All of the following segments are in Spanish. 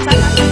lutut.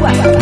怪来